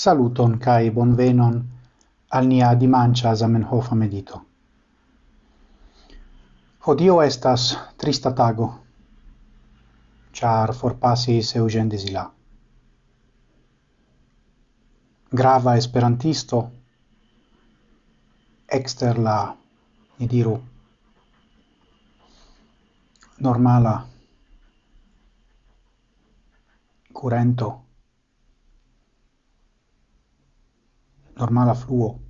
Saluton kai bonvenon al nia dimancia Zamenhofa medito. Hodio estas trista tago, char forpasis Eugen Desila. Grava esperantisto exter la, ni diru, normala curento normala fluo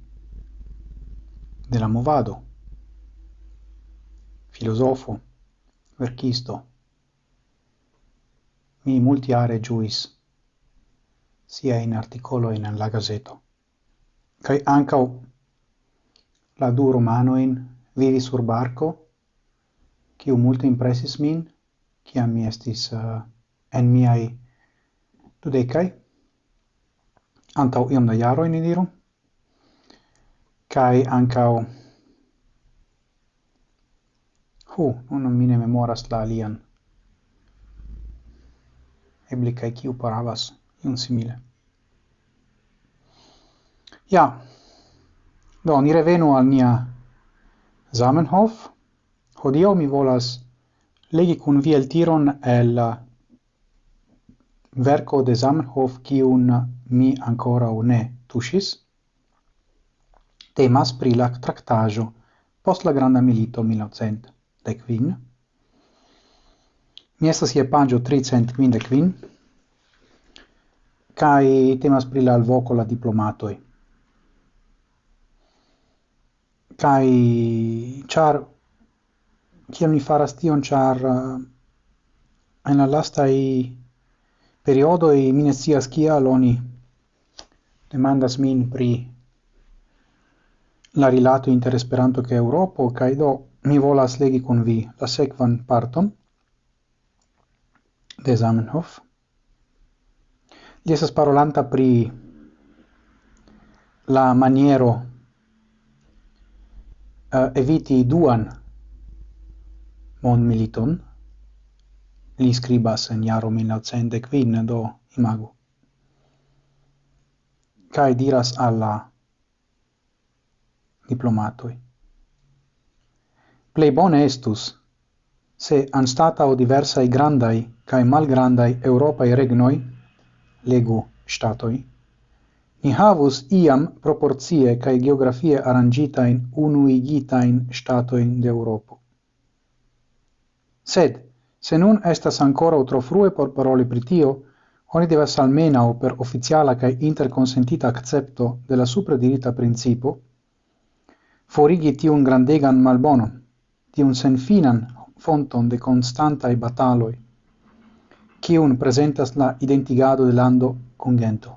de la movado, filosofo verkisto, mi multiare juis sia in articolo in la gazeto, kai anca la du romanoin vivi sur barco, ciu multe impressis min, qui mi estis uh, en miai dudecai, antau iom da jaro in diru, kai ancau hu non mine memoras la alian. Ebli kai kiu paravas iun simile. Ja. Do ni revenu al nia Zamenhof. Hodio mi volas legi kun vi el tiron el uh, verco de Zamenhof kiun mi ancora ne tuŝis temas pri la traktaĵo post la Granda Milito 1915. Mi estas je de quin, kai temas pri la alvoko la diplomatoj. Kai char kiam mi faras tion ĉar eh, en la lasta i periodo i minesias kia loni demandas min pri la rilato inter Esperanto kaj Europo kaj do mi volas legi kun vi la sekvan parton de Zamenhof. Li estas parolanta pri la maniero uh, eviti duan mondmiliton. Li skribas en jaro 1905, do imagu. Kaj diras alla diplomatoi. Plei bone estus, se anstatau diversai grandai cae malgrandai Europai regnoi, legu statoi, ni havus iam proporcie cae geografie arrangitain unuigitain statoin de Europo. Sed, se nun estas ancora utro frue por paroli pritio, oni devas almenau per officiala cae interconsentita accepto de la supradirita principo, forigi tiun grandegan malbonon, tiun senfinan fonton de constantai bataloi, kiun presentas la identigado de lando con gento.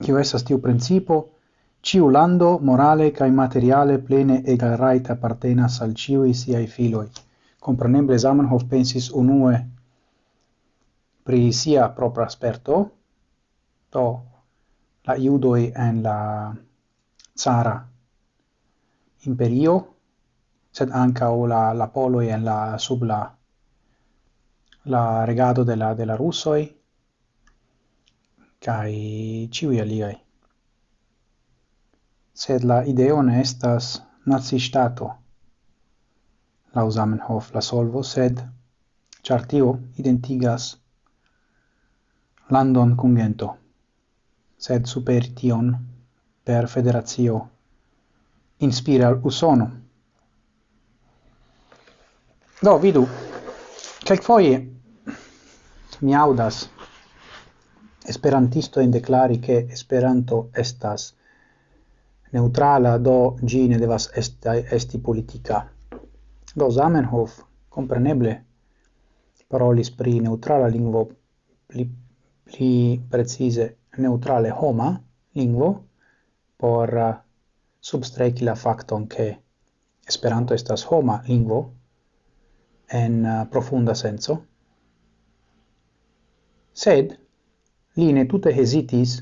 Kiu estas tiu principo, ciu lando morale cae materiale plene egal rait appartenas al ciui siai filoi. Comprenemble Zamenhof pensis unue pri sia propra sperto, to la iudoi en la zara imperio, sed anca o la, la poloi en la sub la, la regado de la, de la russoi, kai ciui aliai. Sed la ideo ne estas nazistato, la Zamenhof la solvo, sed chartio identigas landon cungento, sed super tion per federatio inspira al usono. Do vidu, che foje mi audas esperantisto in declari che esperanto estas neutrala do gi ne devas esti, esti politica. Do Zamenhof compreneble parolis pri neutrala lingvo pli, pli precise neutrale homa lingvo por uh, substreki la facton che Esperanto estas homa lingvo en uh, profunda senso. Sed li ne tute hesitis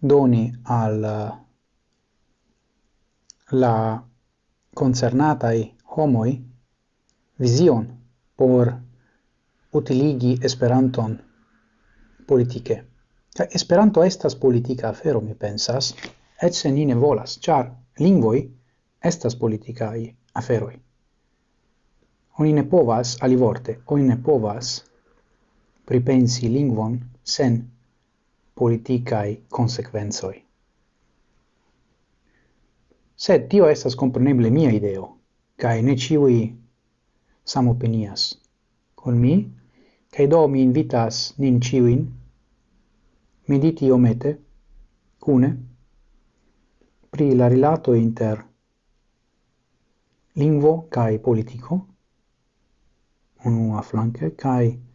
doni al uh, la concernatai homoi vision por utiligi Esperanton politike. Kaj Esperanto estas politika afero, mi pensas, et se ni ne volas, ĉar lingvoj estas politikaj aferoj. Oni ne povas, alivorte, oni ne povas pripensi lingvon sen politicae consequenzoi. Sed tio estas compreneble mia ideo, cae ne ciui samopinias con mi, cae do mi invitas nin ciuin mediti omete cune pri la rilato inter lingvo kai politico unua flanke kai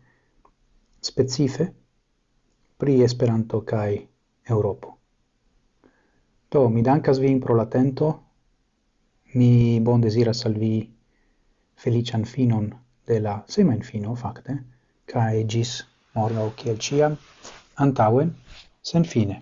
specife pri Esperanto kai Europo. Do mi dankas vin pro latento. Mi bon desiras al vi felician finon de la semen fino, fakte, kai gis morgau kiel ciam antauen, sen fine.